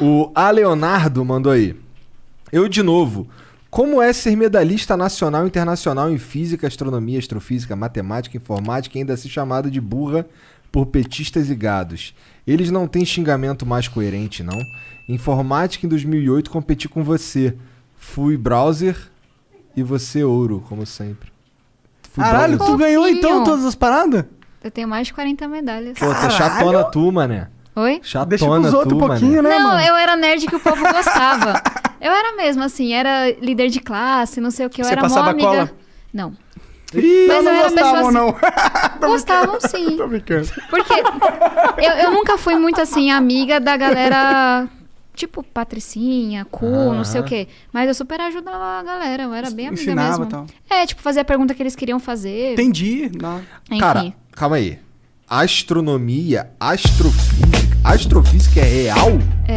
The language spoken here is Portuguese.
O A Leonardo mandou aí. Eu de novo. Como é ser medalhista nacional e internacional em física, astronomia, astrofísica, matemática, informática e ainda ser chamado de burra por petistas e gados? Eles não têm xingamento mais coerente, não? Informática em 2008 competi com você. Fui browser e você ouro, como sempre. Fui Caralho, browser. tu ganhou então todas as paradas? Eu tenho mais de 40 medalhas. Pô, tá chatona tu, mané. Oi? Chatona Deixa pros outros um pouquinho, mané. né, Não, mano? eu era nerd que o povo gostava. eu era mesmo, assim, era líder de classe, não sei o que. Eu Você era mó passava amiga. cola? Não. Ih, Mas não eu era gostavam, pessoa não. Gostavam sim. Tô brincando. Porque eu, eu nunca fui muito assim, amiga da galera. Tipo, Patricinha, Cu, não sei o quê. Mas eu super ajudava a galera, eu era bem amiga Ensinava mesmo. e tal. É, tipo, fazia a pergunta que eles queriam fazer. Entendi. Não. Enfim. Cara, calma aí. Astronomia, astrofísica. Astrofísica é real? É.